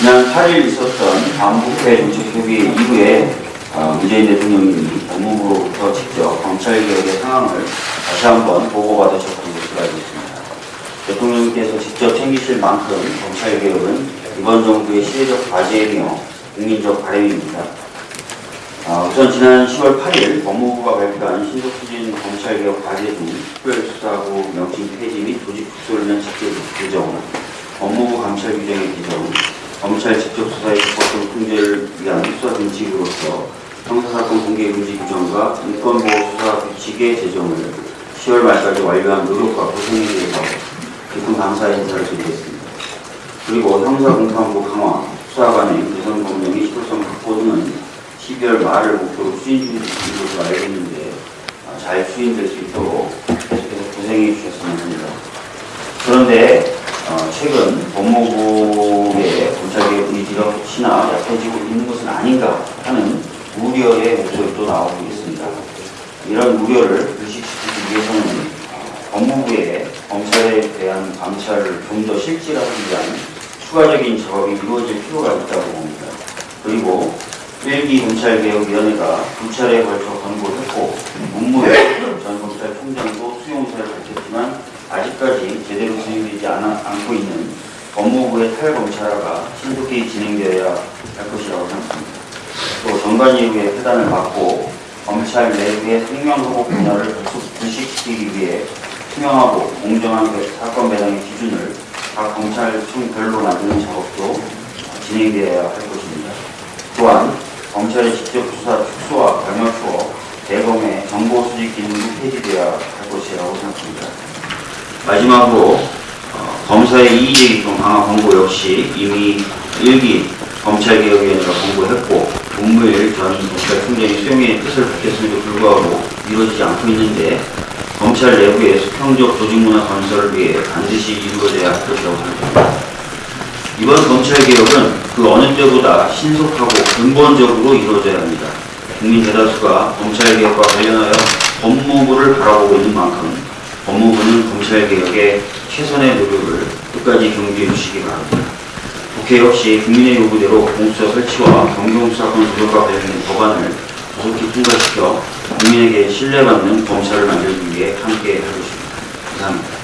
지난 8일 있었던 반부패 정책협의 이후에 어, 문재인 대통령이 법무부로부터 직접 검찰개혁의 상황을 다시 한번 보고받으셨던 것으로 알고 있습니다. 대통령께서 직접 챙기실 만큼 검찰개혁은 이번 정부의 시대적 과제이며 국민적 바람입니다. 어, 우선 지난 10월 8일 법무부가 발표한 신속추진 검찰개혁 과제 중 특별수사부 명칭 폐지 및 조직 축소를 위한 직접 규정, 법무부 감찰 규정의 개정, 검찰 직접 수사의 적법성 통제를 위한 수사 등칙으로서 형사사건 공개 금지 규정과 인권보호 수사 규칙의 제정을 10월 말까지 완료한 노력과 고생에 대해서 깊은 감사 인사를 드리겠습니다. 그리고 형사공판부 강화, 수사관의 개선 검령의 시도성 확보 등은 12월 말을 목표로 추진 중인 것으로 알고 있는데 아, 잘 추진될 수 있도록 계속해서 고생해 주셨으면 합니다. 그런데 어, 최근 검찰개혁 혹시나 약해지고 있는 것은 아닌가 하는 우려의 목소리도 나오고 있습니다. 이런 우려를 불식시키기 위해서는 어, 법무부의 검찰에 대한 감찰을 좀 더 실질화하기 위한 추가적인 작업이 이루어질 필요가 있다고 봅니다. 그리고 1기 검찰개혁위원회가 두 차례에 걸쳐 권고했고 문무일 전 검찰총장도 수용사를 밝혔지만 아직까지 제대로 진행되지 않아, 않고 있는 법무부의 탈검찰화가 신속히 진행되어야 할 것이라고 생각합니다. 또 정관예우의 폐단을 막고 검찰 내부의 생명하고 분야를 불식시키기 위해 투명하고 공정한 그 사건 배당의 기준을 각 검찰청별로 만드는 작업도 진행되어야 할 것입니다. 또한 검찰의 직접 수사 축소와 감염투어 대검의 정보 수집 기능도 폐지되어야 할 것이라고 생각합니다. 마지막으로 어, 검사의 이의제기권 강화 권고 역시 이미 1기 검찰개혁위원회가 권고했고 문무일 전 검찰총장이 수용의 뜻을 밝혔음에도 불구하고 이루어지지 않고 있는데 검찰 내부의 수평적 조직문화 건설을 위해 반드시 이루어져야 할 것이라고 생각합니다. 이번 검찰개혁은 그 어느 때보다 신속하고 근본적으로 이루어져야 합니다. 국민 대다수가 검찰개혁과 관련하여 법무부를 바라보고 있는 만큼 법무부는 검찰개혁에 최선의 노력을 끝까지 경주해 주시기 바랍니다. 국회 역시 국민의 요구대로 공수처 설치와 경경수사권 조정과 관련된 법안을 조속히 통과시켜 국민에게 신뢰받는 검찰을 만들기 위해 함께 할 것입니다. 감사합니다.